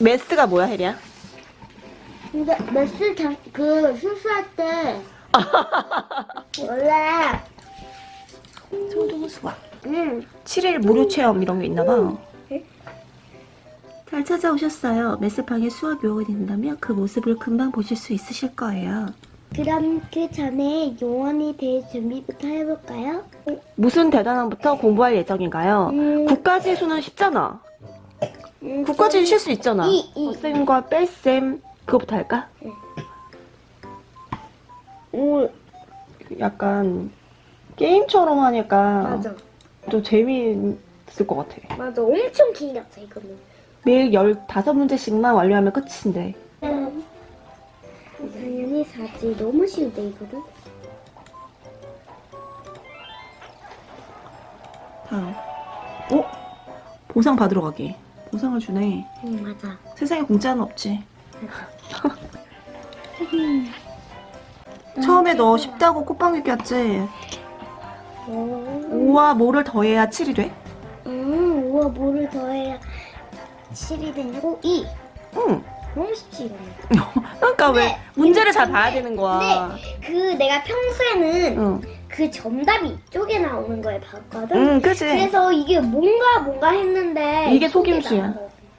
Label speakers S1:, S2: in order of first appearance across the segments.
S1: 메스가 뭐야, 혜리야?
S2: 근데 메스 장, 그 수수할 때 원래
S1: 소동 수학.
S2: 응
S1: 7일 무료 체험 이런 게 있나 봐.
S2: 네?
S1: 잘 찾아오셨어요. 메스방에 수학 요원이 된다면 그 모습을 금방 보실 수 있으실 거예요.
S2: 그럼 그 전에 요원이 될 준비부터 해볼까요?
S1: 무슨 대단함부터 공부할 예정인가요?
S2: 음.
S1: 9까지 수는 쉽잖아.
S2: 음,
S1: 9까지는 쉴수 있잖아.
S2: 이, 이.
S1: 쌤과 뺄쌤 그거부터 할까?
S2: 오
S1: 약간 게임처럼 하니까
S2: 맞아
S1: 좀 재미있을 것 같아.
S2: 맞아 엄청 긴 같아 이거는
S1: 매일 15문제씩만 완료하면 끝인데.
S2: 당연히 사지 너무 쉬운데 이거는
S1: 다음. 어? 보상 받으러 가기. 보상을 주네.
S2: 응 맞아
S1: 세상에 공짜는 없지. 처음에 너 쉽다고 콧방귀 꼈지?
S2: 오.
S1: 5와 뭐를 더해야 7이 돼?
S2: 음 우와 뭐를 더해야 7이 되냐고 2
S1: 응.
S2: 너무 쉽지
S1: 그러니까 왜
S2: 근데-
S1: 문제를 잘
S2: 근데-
S1: 봐야 되는 거야.
S2: 그 내가 평소에는
S1: 응.
S2: 그 정답이 이쪽에 나오는 걸 봤거든
S1: 응, 그치?
S2: 그래서 이게 뭔가 뭔가 했는데
S1: 이게 속임수야.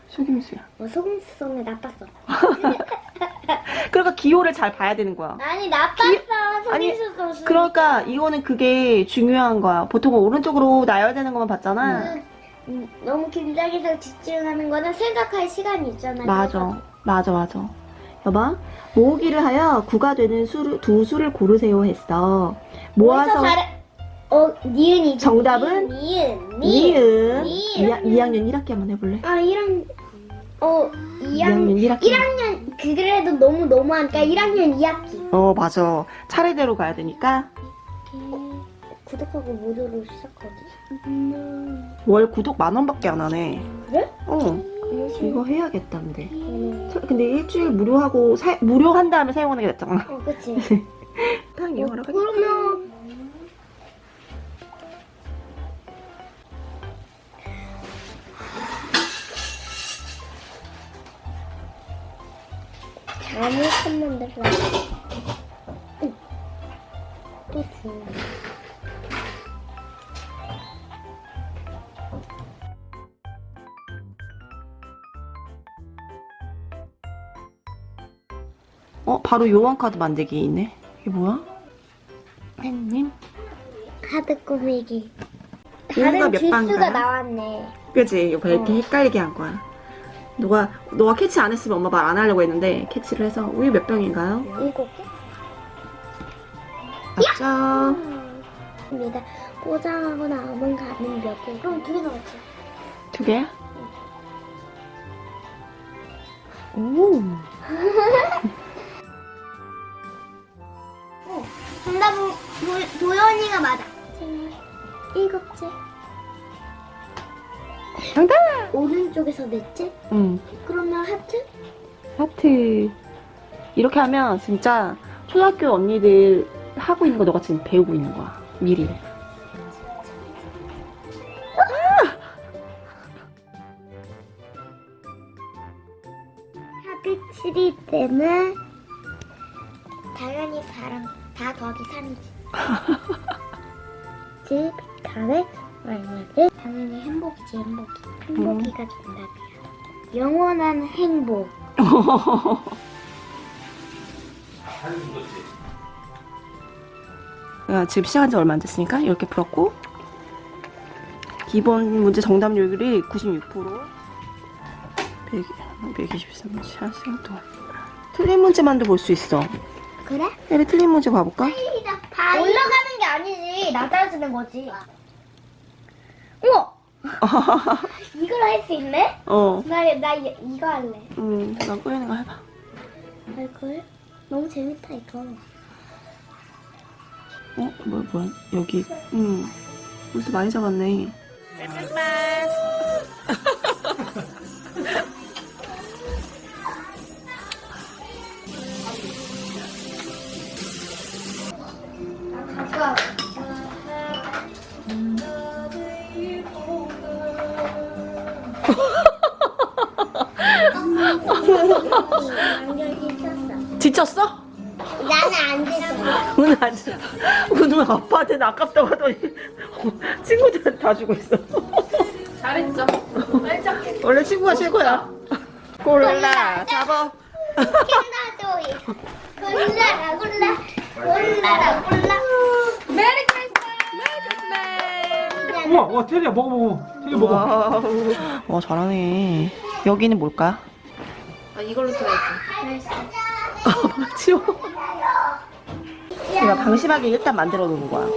S1: 속임수야.
S2: 어, 속임수성이 나빴어
S1: 그러니까 기호를 잘 봐야 되는 거야.
S2: 아니 나빴어 속임수성
S1: 그러니까 이거는 그게 중요한 거야. 보통 오른쪽으로 나열되는 것만 봤잖아.
S2: 음, 너무 긴장해서 집중하는 거는 생각할 시간이 있잖아
S1: 맞아. 맞아, 맞아. 여봐. 모으기를 하여 9가 되는 수를, 두 수를 고르세요 했어. 모아서
S2: 잘해 어 니은이지?
S1: 정답은?
S2: 니은 니은
S1: 니은.
S2: 니은.
S1: 2, 학년 1학기 한번 해볼래?
S2: 아 1학년. 어
S1: 2학년
S2: 2학년
S1: 1학기.
S2: 1학년 그래도 너무 너무하니까 1학년 2학기.
S1: 어 맞아. 차례대로 가야 되니까.
S2: 구독하고 무료로 시작하지?
S1: 월 구독 만 원밖에 안 하네.
S2: 그래?
S1: 어 이거 해야겠다 근데.
S2: 음.
S1: 사- 근데 일주일 무료하고 사, 무료 한 다음에 사용하는 게 낫잖아.
S2: 어 그치.
S1: 딱 이용하러 가자
S2: 그러면 잘못한 만들라 또 줘.
S1: 어 바로 요원 카드 만들기 있네 이게 뭐야? 팬님
S2: 카드 꾸미기 다른
S1: 방인가요?
S2: 나왔네
S1: 그치 이거 이렇게
S2: 어.
S1: 헷갈리게 한 거야 너가 너가 캐치 안 했으면 엄마 말 안 하려고 했는데 캐치를 해서 우유 몇 병인가요?
S2: 일곱 개
S1: 맞죠?
S2: 입니다. 포장하고 남은 가는 몇 개? 그럼 두 개 나왔지.
S1: 두 개야? 오
S2: 정답은 도, 도연이가 맞아. 생일 일곱째.
S1: 정답!
S2: 오른쪽에서 넷째?
S1: 응
S2: 그러면 하트?
S1: 하트 이렇게 하면 진짜 초등학교 언니들 하고 있는 거 너가 지금 배우고 있는 거야 미리
S2: 하트 7이 되면 당연히 4랑 4 더하기 3이지. 집, 가래, 얼마지? 당연히 행복이지 행복이. 행복이가 정답이야. 영원한 행복.
S1: 야, 지금 시작한 지 얼마 안 됐으니까 이렇게 풀었고 기본 문제 정답률이 96% 100, 123문제 한 시간 동안 틀린 문제만도 볼 수 있어
S2: 그래?
S1: 에리 틀린 문제 봐볼까?
S2: 올라가는 게 아니지 낮아지는 거지 우와! 이걸 할 수 있네?
S1: 어.
S2: 나, 나 이, 이거 할래.
S1: 음, 나 꼬이는 거 해봐.
S2: 할걸? 너무 재밌다 이거.
S1: 어? 뭐야 뭐야? 여기 음 무슨 많이 잡았네.
S2: 아까 완전 지쳤어.
S1: 지쳤어?
S2: 나는 안 지쳤어.
S1: 오늘 아주 오늘 아빠한테는 아깝다고 하더니 친구들한테 다 주고 있어.
S3: 잘했죠.
S1: 원래 친구가 최고야. 골라 잡아.
S2: 캔다조이. 골라라 골라. 골라라 골라.
S3: 메리 크리스마스.
S4: 우와, 와, 테리야, 먹어, 먹어. 테리 먹어.
S1: 와 잘하네. 여기는 뭘까?
S3: 아 이걸로 줘야지.
S1: 치워. 내가 방심하게 일단 만들어 놓는 거야.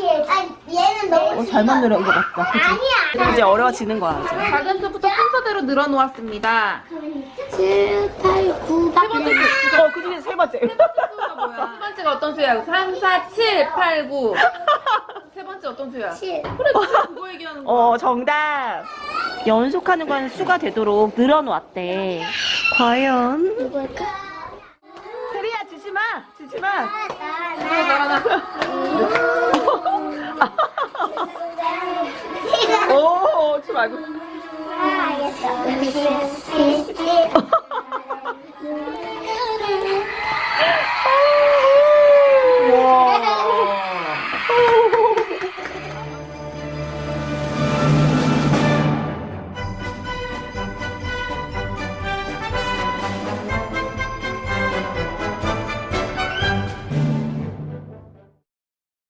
S2: 얘, 아, 얘는 너무
S1: 어, 잘 만들어 이거 맞다. 그치?
S2: 아니야.
S1: 이제 어려워지는 거야. 이제.
S3: 작은 수부터 순서대로 늘어놓았습니다.
S2: 7, 8, 9, 10.
S1: 어, 그 중에 세 번째.
S3: 수가 뭐야? 첫 번째가 어떤 수야? 3, 4, 7, 8, 9. 세 번째 어떤 수야?
S2: 7.
S3: 그래, 그거 얘기하는 거야.
S1: 어, 정답. 연속하는 건 수가 되도록 늘어놓았대. 과연?
S2: 누굴까?
S1: 테리야, 지지 마! 지지 마!
S2: 나, 나.
S1: 오, 지 말고.
S2: 아, 알겠어. 7, 7,